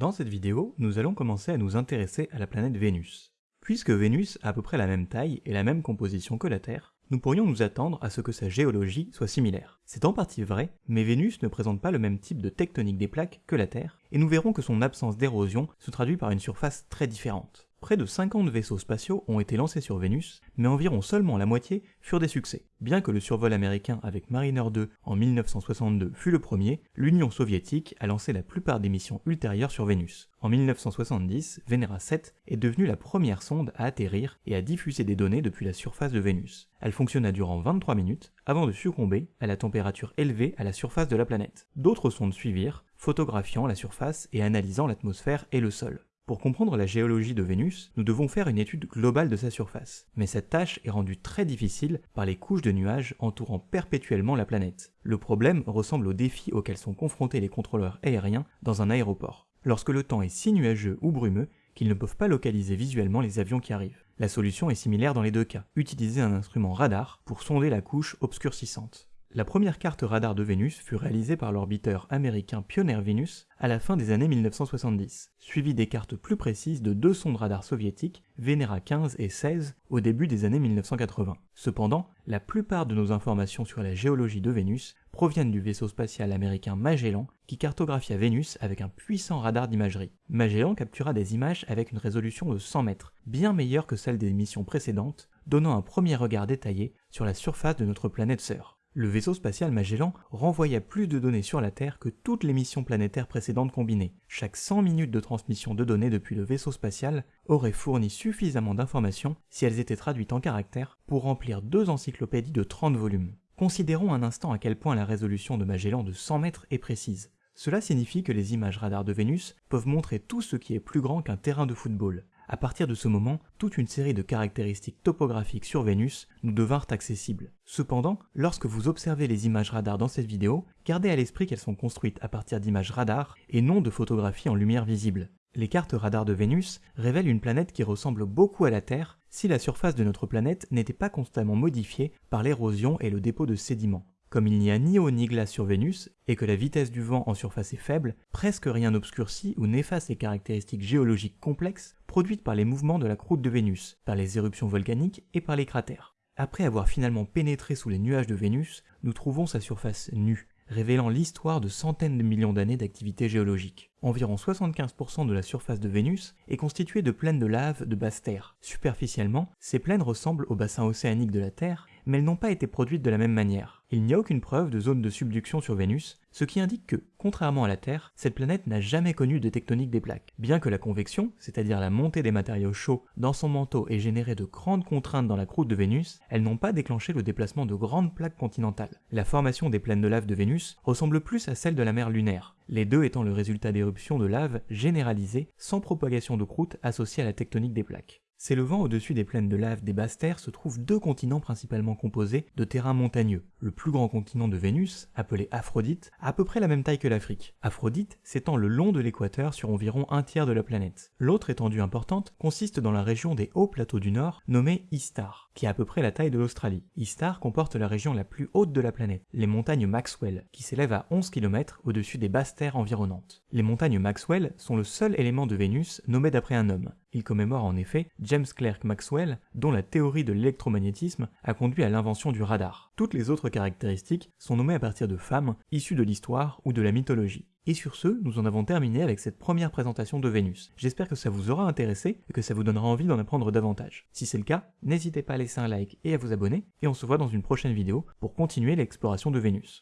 Dans cette vidéo, nous allons commencer à nous intéresser à la planète Vénus. Puisque Vénus a à peu près la même taille et la même composition que la Terre, nous pourrions nous attendre à ce que sa géologie soit similaire. C'est en partie vrai, mais Vénus ne présente pas le même type de tectonique des plaques que la Terre, et nous verrons que son absence d'érosion se traduit par une surface très différente. Près de 50 vaisseaux spatiaux ont été lancés sur Vénus, mais environ seulement la moitié furent des succès. Bien que le survol américain avec Mariner 2 en 1962 fut le premier, l'Union soviétique a lancé la plupart des missions ultérieures sur Vénus. En 1970, Venera 7 est devenue la première sonde à atterrir et à diffuser des données depuis la surface de Vénus. Elle fonctionna durant 23 minutes avant de succomber à la température élevée à la surface de la planète. D'autres sondes suivirent, photographiant la surface et analysant l'atmosphère et le sol. Pour comprendre la géologie de Vénus, nous devons faire une étude globale de sa surface, mais cette tâche est rendue très difficile par les couches de nuages entourant perpétuellement la planète. Le problème ressemble aux défis auxquels sont confrontés les contrôleurs aériens dans un aéroport, lorsque le temps est si nuageux ou brumeux qu'ils ne peuvent pas localiser visuellement les avions qui arrivent. La solution est similaire dans les deux cas, utiliser un instrument radar pour sonder la couche obscurcissante. La première carte radar de Vénus fut réalisée par l'orbiteur américain Pioneer Venus à la fin des années 1970, suivie des cartes plus précises de deux sondes radar soviétiques, Venera 15 et 16, au début des années 1980. Cependant, la plupart de nos informations sur la géologie de Vénus proviennent du vaisseau spatial américain Magellan qui cartographia Vénus avec un puissant radar d'imagerie. Magellan captura des images avec une résolution de 100 mètres, bien meilleure que celle des missions précédentes, donnant un premier regard détaillé sur la surface de notre planète sœur. Le vaisseau spatial Magellan renvoya plus de données sur la Terre que toutes les missions planétaires précédentes combinées. Chaque 100 minutes de transmission de données depuis le vaisseau spatial aurait fourni suffisamment d'informations si elles étaient traduites en caractères pour remplir deux encyclopédies de 30 volumes. Considérons un instant à quel point la résolution de Magellan de 100 mètres est précise. Cela signifie que les images radar de Vénus peuvent montrer tout ce qui est plus grand qu'un terrain de football. À partir de ce moment, toute une série de caractéristiques topographiques sur Vénus nous devinrent accessibles. Cependant, lorsque vous observez les images radar dans cette vidéo, gardez à l'esprit qu'elles sont construites à partir d'images radar et non de photographies en lumière visible. Les cartes radar de Vénus révèlent une planète qui ressemble beaucoup à la Terre si la surface de notre planète n'était pas constamment modifiée par l'érosion et le dépôt de sédiments. Comme il n'y a ni eau ni glace sur Vénus, et que la vitesse du vent en surface est faible, presque rien n'obscurcit ou n'efface les caractéristiques géologiques complexes produites par les mouvements de la croûte de Vénus, par les éruptions volcaniques et par les cratères. Après avoir finalement pénétré sous les nuages de Vénus, nous trouvons sa surface nue, révélant l'histoire de centaines de millions d'années d'activité géologique. Environ 75% de la surface de Vénus est constituée de plaines de lave de basse terre. Superficiellement, ces plaines ressemblent au bassin océanique de la Terre, mais elles n'ont pas été produites de la même manière. Il n'y a aucune preuve de zone de subduction sur Vénus, ce qui indique que, contrairement à la Terre, cette planète n'a jamais connu de tectonique des plaques. Bien que la convection, c'est-à-dire la montée des matériaux chauds dans son manteau ait généré de grandes contraintes dans la croûte de Vénus, elles n'ont pas déclenché le déplacement de grandes plaques continentales. La formation des plaines de lave de Vénus ressemble plus à celle de la mer lunaire, les deux étant le résultat d'éruptions de lave généralisées sans propagation de croûte associée à la tectonique des plaques. S'élevant au-dessus des plaines de lave des basses terres se trouvent deux continents principalement composés de terrains montagneux. Le plus grand continent de Vénus, appelé Aphrodite, a à peu près la même taille que l'Afrique. Aphrodite s'étend le long de l'équateur sur environ un tiers de la planète. L'autre étendue importante consiste dans la région des hauts plateaux du nord, nommée Istar, qui a à peu près la taille de l'Australie. Istar comporte la région la plus haute de la planète, les montagnes Maxwell, qui s'élèvent à 11 km au-dessus des basses terres environnantes. Les montagnes Maxwell sont le seul élément de Vénus nommé d'après un homme. Il commémore en effet James Clerk Maxwell, dont la théorie de l'électromagnétisme a conduit à l'invention du radar. Toutes les autres caractéristiques sont nommées à partir de femmes issues de l'histoire ou de la mythologie. Et sur ce, nous en avons terminé avec cette première présentation de Vénus. J'espère que ça vous aura intéressé et que ça vous donnera envie d'en apprendre davantage. Si c'est le cas, n'hésitez pas à laisser un like et à vous abonner, et on se voit dans une prochaine vidéo pour continuer l'exploration de Vénus.